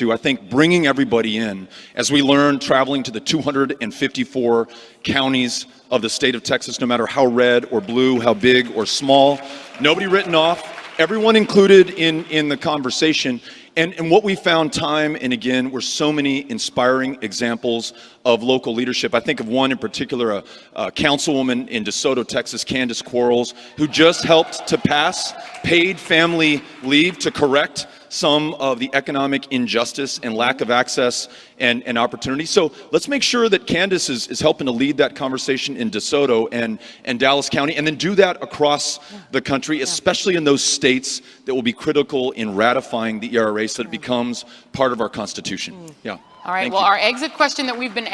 to. I think bringing everybody in, as we learn traveling to the 254 counties of the state of Texas, no matter how red or blue, how big or small, nobody written off, everyone included in, in the conversation. And, and what we found time and again were so many inspiring examples of local leadership. I think of one in particular, a, a councilwoman in DeSoto, Texas, Candace Quarles, who just helped to pass paid family leave to correct some of the economic injustice and lack of access and, and opportunity. So let's make sure that Candace is, is helping to lead that conversation in DeSoto and, and Dallas County, and then do that across the country, especially in those states that will be critical in ratifying the ERA so that it becomes part of our Constitution. Mm. Yeah. All right, Thank well, you. our exit question that we've been